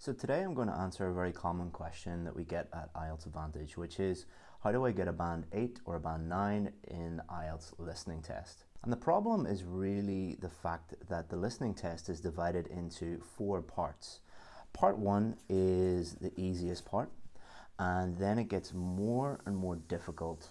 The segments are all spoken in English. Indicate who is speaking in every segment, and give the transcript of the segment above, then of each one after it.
Speaker 1: So today I'm going to answer a very common question that we get at IELTS Advantage, which is how do I get a band 8 or a band 9 in IELTS listening test? And the problem is really the fact that the listening test is divided into four parts. Part 1 is the easiest part, and then it gets more and more difficult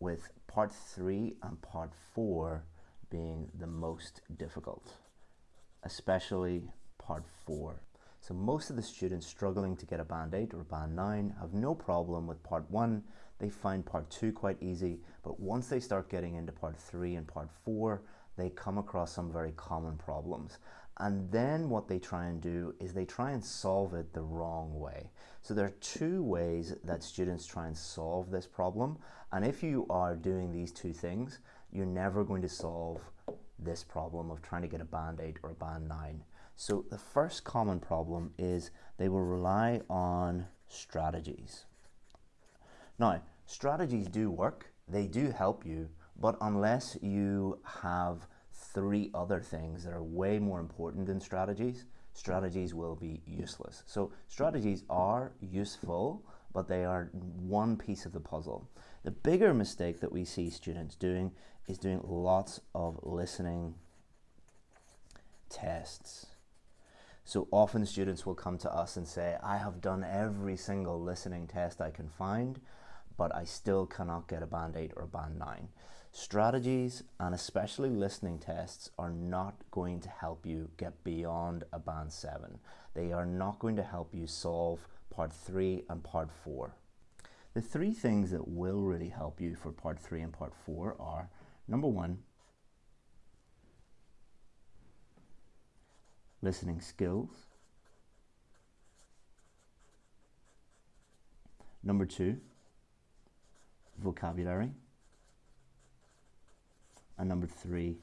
Speaker 1: with part 3 and part 4 being the most difficult, especially part 4. So most of the students struggling to get a band 8 or a band 9 have no problem with part 1. They find part 2 quite easy, but once they start getting into part 3 and part 4, they come across some very common problems. And then what they try and do is they try and solve it the wrong way. So there are two ways that students try and solve this problem. And if you are doing these two things, you're never going to solve this problem of trying to get a band 8 or a band 9. So the first common problem is they will rely on strategies. Now, strategies do work, they do help you, but unless you have three other things that are way more important than strategies, strategies will be useless. So strategies are useful, but they are one piece of the puzzle. The bigger mistake that we see students doing is doing lots of listening tests. So often students will come to us and say, I have done every single listening test I can find, but I still cannot get a band 8 or a band 9. Strategies and especially listening tests are not going to help you get beyond a band 7. They are not going to help you solve part 3 and part 4. The three things that will really help you for part 3 and part 4 are number 1, listening skills. Number two, vocabulary. And number three,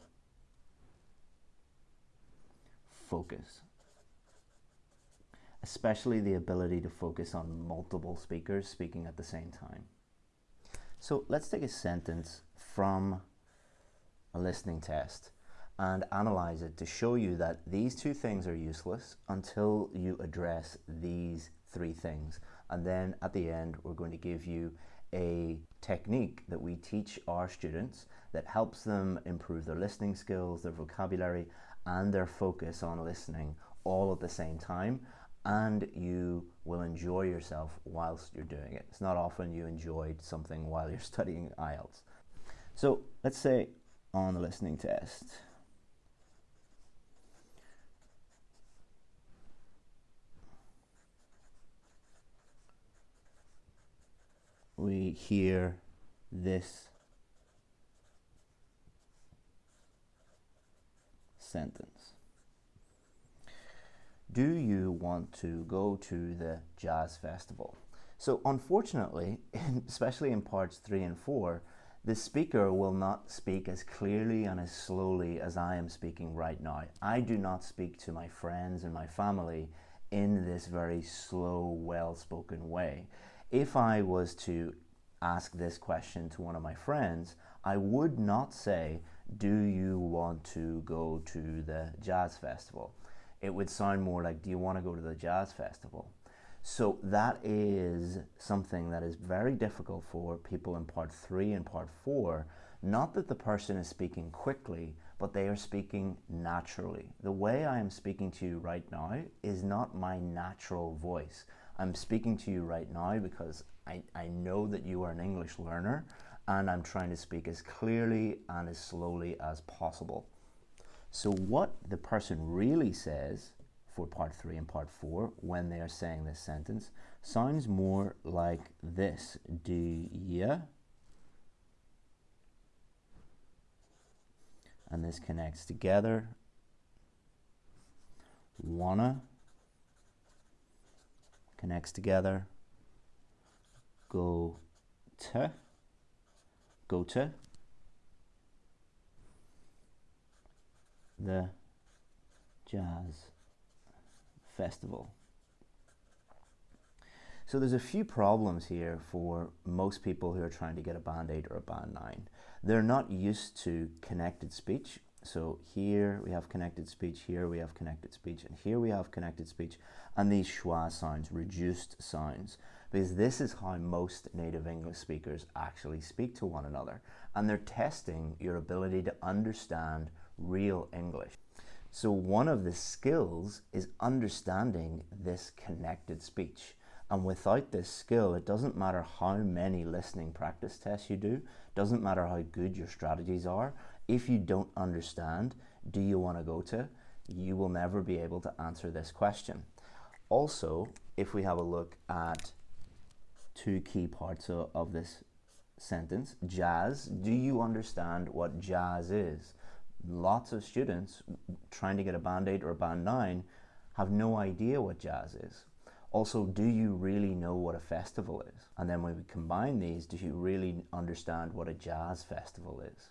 Speaker 1: focus. Especially the ability to focus on multiple speakers speaking at the same time. So let's take a sentence from a listening test and analyze it to show you that these two things are useless until you address these three things. And then at the end, we're going to give you a technique that we teach our students that helps them improve their listening skills, their vocabulary, and their focus on listening all at the same time. And you will enjoy yourself whilst you're doing it. It's not often you enjoyed something while you're studying IELTS. So let's say on the listening test, hear this sentence. Do you want to go to the jazz festival? So unfortunately, especially in parts three and four, the speaker will not speak as clearly and as slowly as I am speaking right now. I do not speak to my friends and my family in this very slow, well-spoken way if I was to ask this question to one of my friends, I would not say, do you want to go to the jazz festival? It would sound more like, do you want to go to the jazz festival? So that is something that is very difficult for people in part three and part four. Not that the person is speaking quickly, but they are speaking naturally. The way I am speaking to you right now is not my natural voice. I'm speaking to you right now because I, I know that you are an English learner and I'm trying to speak as clearly and as slowly as possible. So what the person really says for part three and part four when they are saying this sentence sounds more like this. Do ya? And this connects together. Wanna connects together. Go to, go to the Jazz Festival. So there's a few problems here for most people who are trying to get a band 8 or a band 9. They're not used to connected speech, So here we have connected speech, here we have connected speech, and here we have connected speech, and these schwa sounds, reduced sounds, because this is how most native English speakers actually speak to one another, and they're testing your ability to understand real English. So one of the skills is understanding this connected speech. And without this skill, it doesn't matter how many listening practice tests you do, doesn't matter how good your strategies are, if you don't understand, do you want to go to, you will never be able to answer this question. Also, if we have a look at two key parts of, of this sentence, jazz, do you understand what jazz is? Lots of students trying to get a band 8 or a band 9 have no idea what jazz is. Also, do you really know what a festival is? And then when we combine these, do you really understand what a jazz festival is?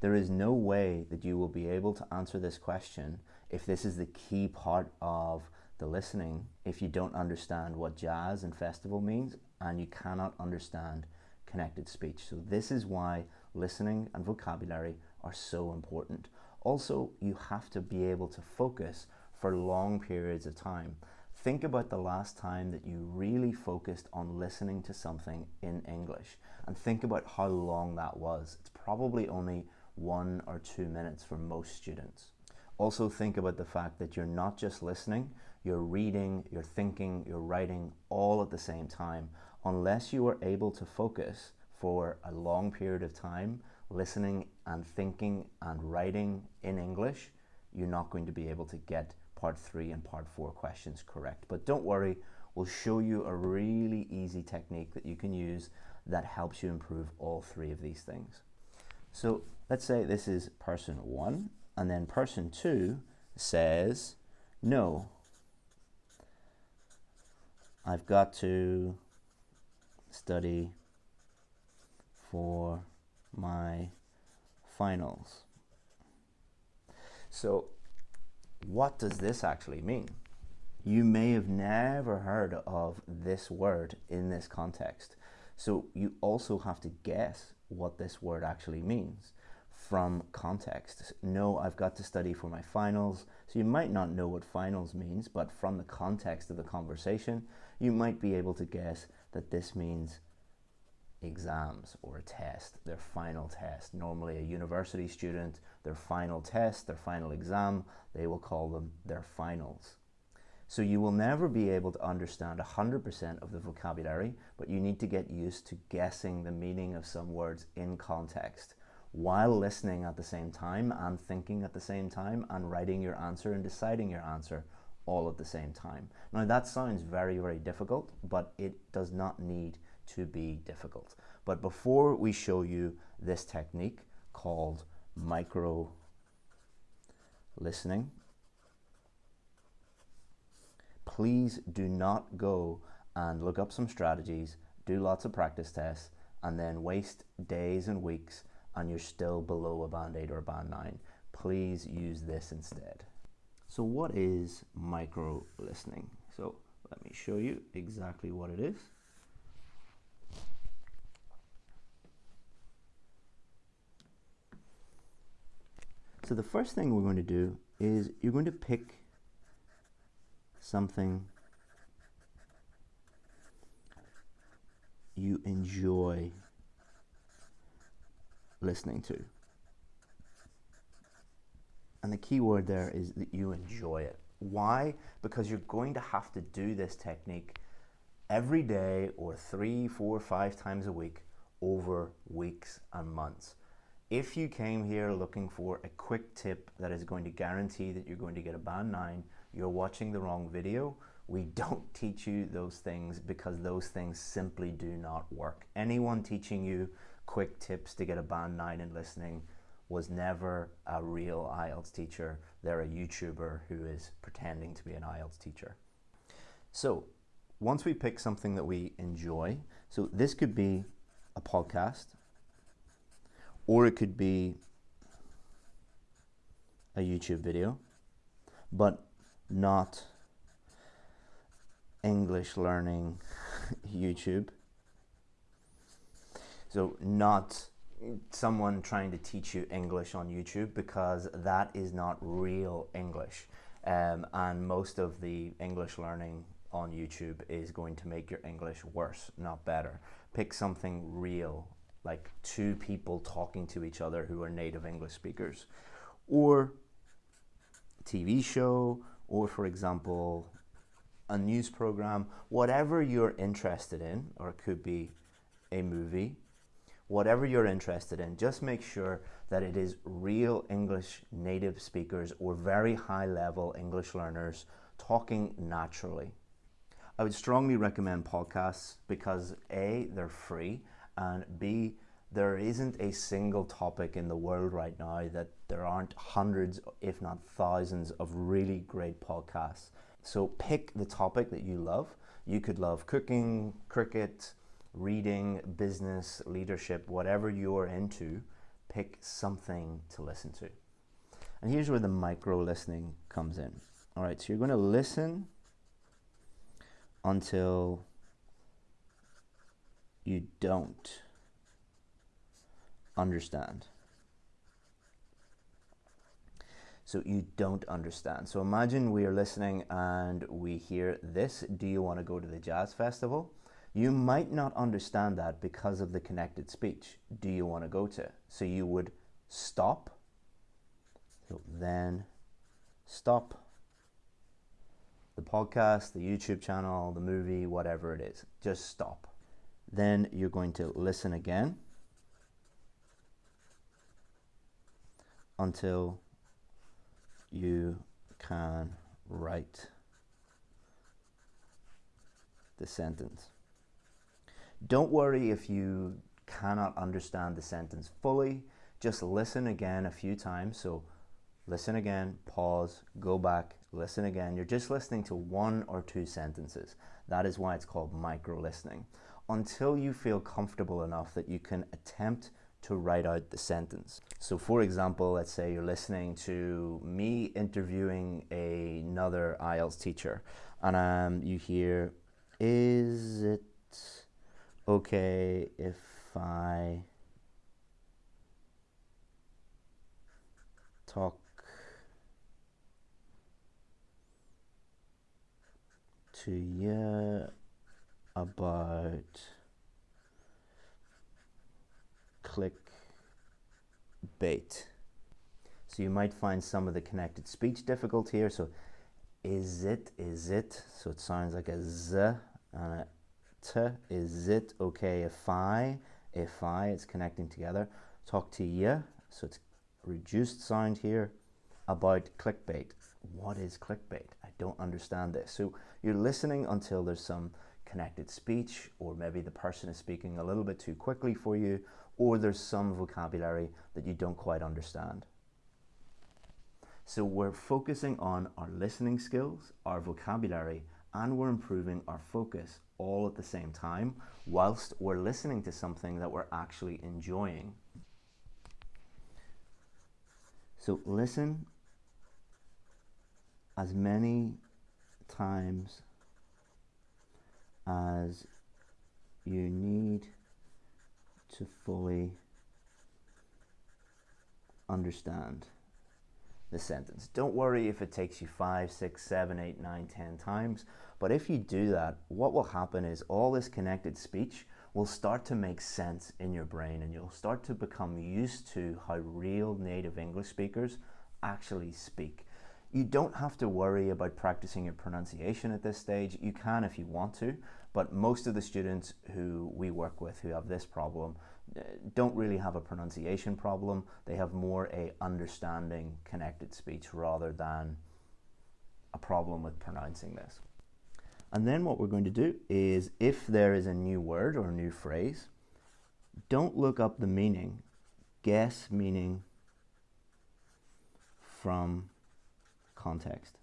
Speaker 1: There is no way that you will be able to answer this question if this is the key part of listening if you don't understand what jazz and festival means and you cannot understand connected speech. So this is why listening and vocabulary are so important. Also, you have to be able to focus for long periods of time. Think about the last time that you really focused on listening to something in English and think about how long that was. It's probably only one or two minutes for most students. Also think about the fact that you're not just listening, you're reading, you're thinking, you're writing all at the same time. Unless you are able to focus for a long period of time, listening and thinking and writing in English, you're not going to be able to get part three and part four questions correct. But don't worry, we'll show you a really easy technique that you can use that helps you improve all three of these things. So let's say this is person one, and then person two says, no, I've got to study for my finals. So what does this actually mean? You may have never heard of this word in this context. So you also have to guess what this word actually means from context. No, I've got to study for my finals. So you might not know what finals means, but from the context of the conversation, you might be able to guess that this means exams or a test, their final test. Normally a university student, their final test, their final exam, they will call them their finals. So you will never be able to understand 100% of the vocabulary, but you need to get used to guessing the meaning of some words in context while listening at the same time and thinking at the same time and writing your answer and deciding your answer all at the same time. Now that sounds very, very difficult, but it does not need to be difficult. But before we show you this technique called micro listening, please do not go and look up some strategies, do lots of practice tests, and then waste days and weeks and you're still below a band 8 or a band 9, please use this instead. So what is micro listening? So let me show you exactly what it is. So the first thing we're going to do is you're going to pick something you enjoy listening to. And the key word there is that you enjoy it. Why? Because you're going to have to do this technique every day or three, four, five times a week over weeks and months. If you came here looking for a quick tip that is going to guarantee that you're going to get a band 9, you're watching the wrong video. We don't teach you those things because those things simply do not work. Anyone teaching you quick tips to get a band 9 in listening was never a real IELTS teacher. They're a YouTuber who is pretending to be an IELTS teacher. So once we pick something that we enjoy, so this could be a podcast, or it could be a YouTube video, but not English learning YouTube. So not someone trying to teach you English on YouTube because that is not real English. Um, and most of the English learning on YouTube is going to make your English worse, not better. Pick something real, like two people talking to each other who are native English speakers, or TV show, or for example, a news program, whatever you're interested in, or it could be a movie, whatever you're interested in, just make sure that it is real English native speakers or very high level English learners talking naturally. I would strongly recommend podcasts because A, they're free, and B, there isn't a single topic in the world right now that there aren't hundreds, if not thousands, of really great podcasts. So pick the topic that you love. You could love cooking, cricket, reading, business, leadership, whatever you're into, pick something to listen to. And here's where the micro listening comes in. All right, so you're going to listen until you don't understand. So you don't understand. So imagine we are listening and we hear this. Do you want to go to the jazz festival? You might not understand that because of the connected speech. Do you want to go to? So you would stop. Then stop the podcast, the YouTube channel, the movie, whatever it is. Just stop. Then you're going to listen again until you can write the sentence. Don't worry if you cannot understand the sentence fully. Just listen again a few times. So listen again, pause, go back, listen again. You're just listening to one or two sentences. That is why it's called micro listening. Until you feel comfortable enough that you can attempt to write out the sentence. So for example, let's say you're listening to me interviewing another IELTS teacher and um, you hear, is it okay if I talk to you about click bait. So you might find some of the connected speech difficult here. So is it, is it? So it sounds like a z and a t. Is it okay if I, if I, it's connecting together. Talk to you, so it's reduced sound here about clickbait. What is clickbait? I don't understand this. So you're listening until there's some connected speech or maybe the person is speaking a little bit too quickly for you or there's some vocabulary that you don't quite understand. So we're focusing on our listening skills, our vocabulary, and we're improving our focus all at the same time whilst we're listening to something that we're actually enjoying. So listen as many times as you need to fully understand the sentence. Don't worry if it takes you five, six, seven, eight, nine, ten times. But if you do that, what will happen is all this connected speech will start to make sense in your brain and you'll start to become used to how real native English speakers actually speak. You don't have to worry about practicing your pronunciation at this stage. You can if you want to, but most of the students who we work with who have this problem uh, don't really have a pronunciation problem. They have more a understanding connected speech rather than a problem with pronouncing this. And then what we're going to do is if there is a new word or a new phrase, don't look up the meaning, guess meaning from context.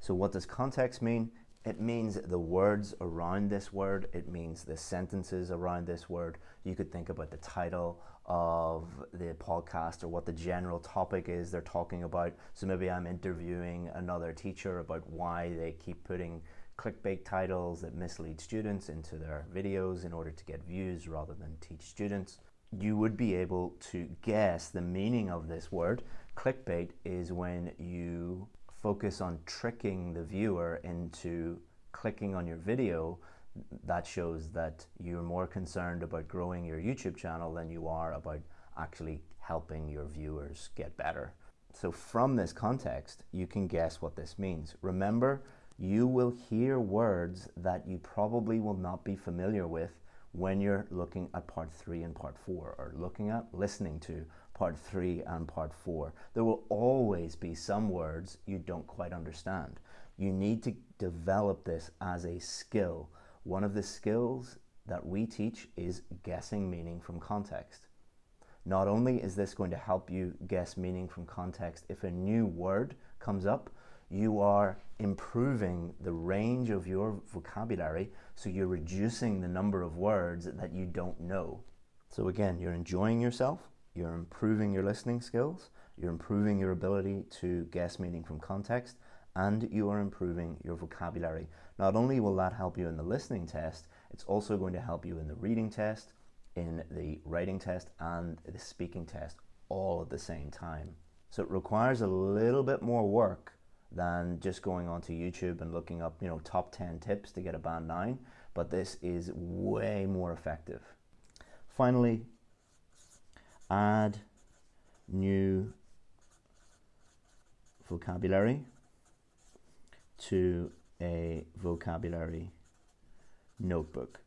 Speaker 1: So what does context mean? It means the words around this word, it means the sentences around this word. You could think about the title of the podcast or what the general topic is they're talking about. So maybe I'm interviewing another teacher about why they keep putting clickbait titles that mislead students into their videos in order to get views rather than teach students. you would be able to guess the meaning of this word. Clickbait is when you focus on tricking the viewer into clicking on your video that shows that you're more concerned about growing your YouTube channel than you are about actually helping your viewers get better. So from this context, you can guess what this means. Remember, you will hear words that you probably will not be familiar with when you're looking at part three and part four, or looking at, listening to part three and part four. There will always be some words you don't quite understand. You need to develop this as a skill. One of the skills that we teach is guessing meaning from context. Not only is this going to help you guess meaning from context if a new word comes up, you are improving the range of your vocabulary, so you're reducing the number of words that you don't know. So again, you're enjoying yourself, you're improving your listening skills, you're improving your ability to guess meaning from context, and you are improving your vocabulary. Not only will that help you in the listening test, it's also going to help you in the reading test, in the writing test, and the speaking test all at the same time. So it requires a little bit more work than just going onto YouTube and looking up, you know, top 10 tips to get a band 9, but this is way more effective. Finally, add new vocabulary to a vocabulary notebook.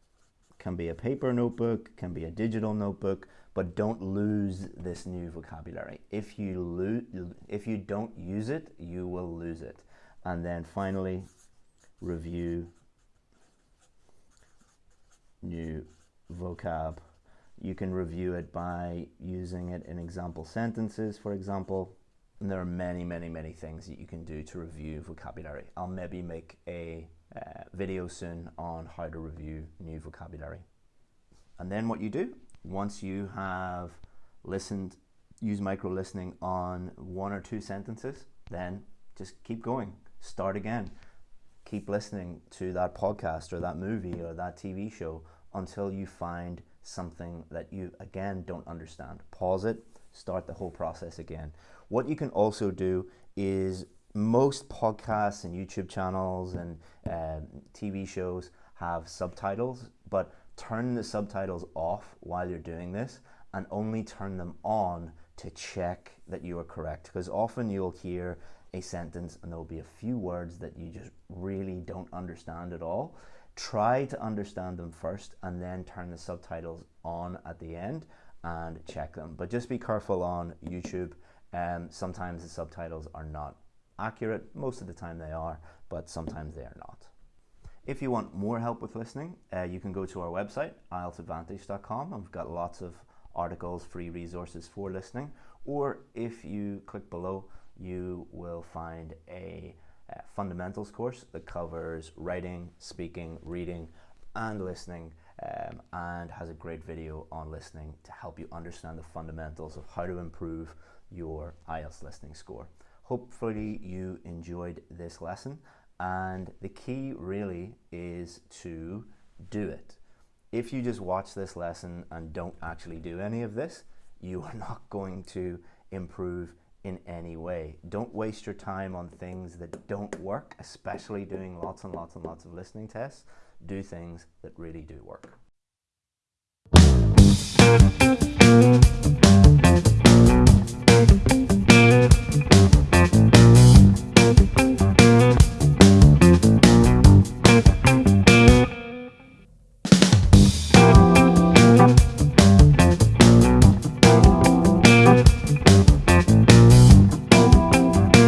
Speaker 1: Can be a paper notebook, can be a digital notebook, but don't lose this new vocabulary. If you lose, if you don't use it, you will lose it. And then finally, review new vocab. You can review it by using it in example sentences, for example. And there are many, many, many things that you can do to review vocabulary. I'll maybe make a uh, video soon on how to review new vocabulary. And then what you do once you have listened, use micro listening on one or two sentences, then just keep going. Start again. Keep listening to that podcast or that movie or that TV show until you find something that you again don't understand. Pause it, start the whole process again. What you can also do is most podcasts and YouTube channels and um, TV shows have subtitles, but turn the subtitles off while you're doing this and only turn them on to check that you are correct. Because often you'll hear a sentence and there'll be a few words that you just really don't understand at all. Try to understand them first and then turn the subtitles on at the end and check them. But just be careful on YouTube. Um, sometimes the subtitles are not accurate. Most of the time they are, but sometimes they are not. If you want more help with listening, uh, you can go to our website, IELTSadvantage.com. I've got lots of articles, free resources for listening. Or if you click below, you will find a uh, fundamentals course that covers writing, speaking, reading, and listening, um, and has a great video on listening to help you understand the fundamentals of how to improve your IELTS listening score. Hopefully, you enjoyed this lesson and the key really is to do it. If you just watch this lesson and don't actually do any of this, you are not going to improve in any way. Don't waste your time on things that don't work, especially doing lots and lots and lots of listening tests. Do things that really do work.